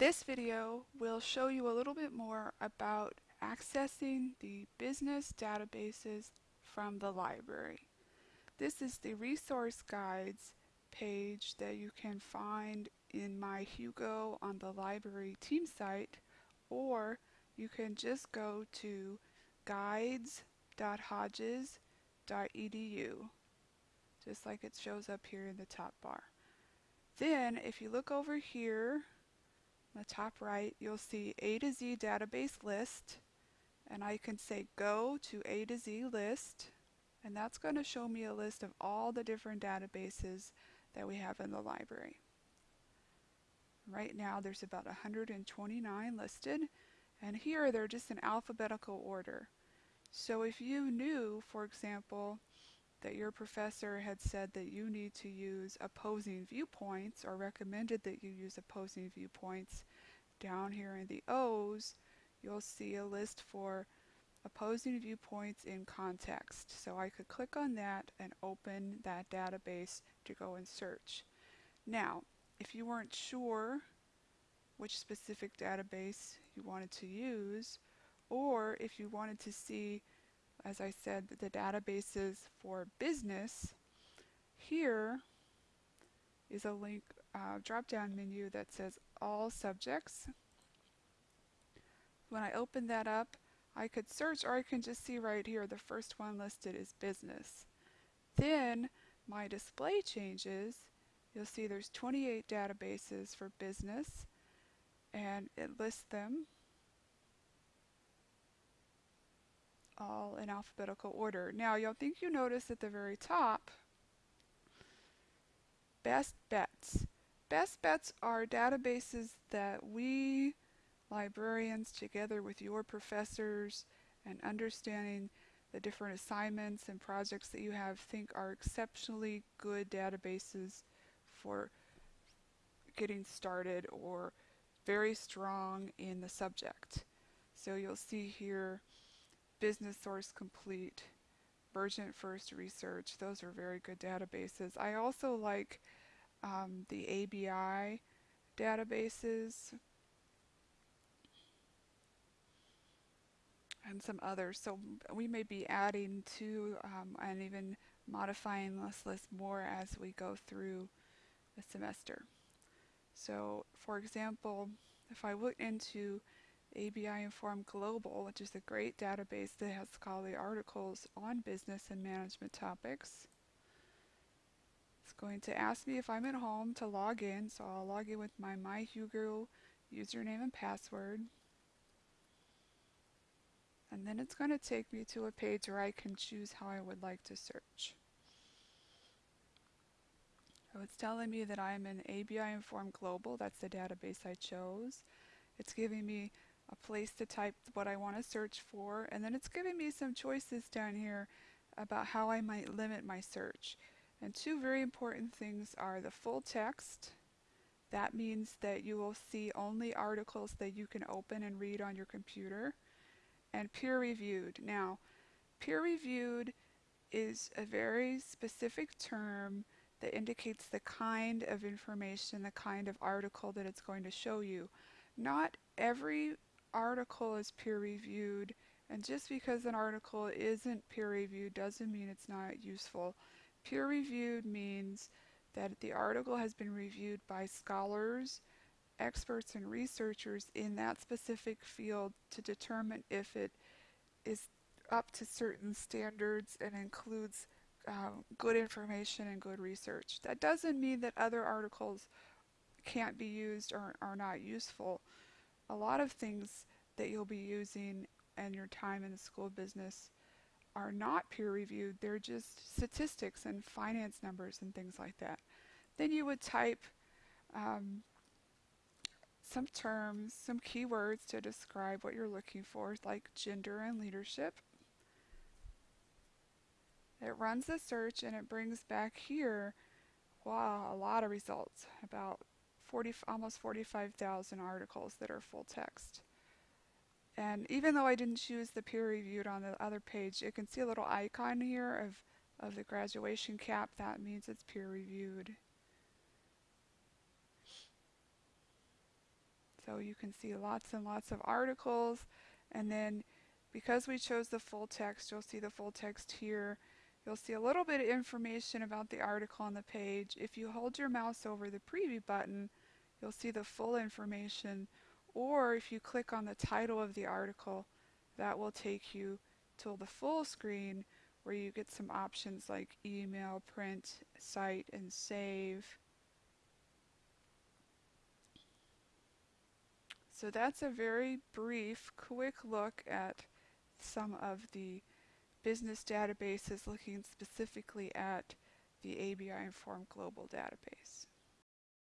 This video will show you a little bit more about accessing the business databases from the library. This is the resource guides page that you can find in my Hugo on the library team site or you can just go to guides.hodges.edu just like it shows up here in the top bar. Then if you look over here on the top right you'll see A to Z database list and I can say go to A to Z list and that's going to show me a list of all the different databases that we have in the library. Right now there's about 129 listed and here they're just in alphabetical order. So if you knew, for example, that your professor had said that you need to use opposing viewpoints or recommended that you use opposing viewpoints, down here in the O's, you'll see a list for opposing viewpoints in context. So I could click on that and open that database to go and search. Now, if you weren't sure which specific database you wanted to use, or if you wanted to see, as I said, the databases for business, here is a link uh, drop-down menu that says all subjects. When I open that up, I could search or I can just see right here the first one listed is business. Then my display changes. You'll see there's 28 databases for business and it lists them all in alphabetical order. Now you'll think you notice at the very top best bets. Best bets are databases that we librarians together with your professors and understanding the different assignments and projects that you have think are exceptionally good databases for getting started or very strong in the subject. So you'll see here Business Source Complete, Mergent First Research, those are very good databases. I also like um, the ABI databases and some others. So we may be adding to um, and even modifying this list more as we go through the semester. So for example, if I look into ABI Inform Global, which is a great database that has scholarly articles on business and management topics, it's going to ask me if I'm at home to log in, so I'll log in with my MyHugo username and password. And then it's going to take me to a page where I can choose how I would like to search. So it's telling me that I'm in ABI Inform Global, that's the database I chose. It's giving me a place to type what I want to search for, and then it's giving me some choices down here about how I might limit my search. And two very important things are the full text. That means that you will see only articles that you can open and read on your computer. And peer-reviewed. Now, peer-reviewed is a very specific term that indicates the kind of information, the kind of article that it's going to show you. Not every article is peer-reviewed, and just because an article isn't peer-reviewed doesn't mean it's not useful. Peer-reviewed means that the article has been reviewed by scholars, experts, and researchers in that specific field to determine if it is up to certain standards and includes um, good information and good research. That doesn't mean that other articles can't be used or are not useful. A lot of things that you'll be using in your time in the school business are not peer reviewed. They're just statistics and finance numbers and things like that. Then you would type um, some terms, some keywords to describe what you're looking for, like gender and leadership. It runs the search and it brings back here, wow, a lot of results, about 40, almost 45,000 articles that are full text. And even though I didn't choose the peer reviewed on the other page, you can see a little icon here of, of the graduation cap. That means it's peer reviewed. So you can see lots and lots of articles and then because we chose the full text, you'll see the full text here. You'll see a little bit of information about the article on the page. If you hold your mouse over the preview button, you'll see the full information. Or if you click on the title of the article, that will take you to the full screen where you get some options like email, print, cite, and save. So that's a very brief, quick look at some of the business databases looking specifically at the ABI Inform Global database.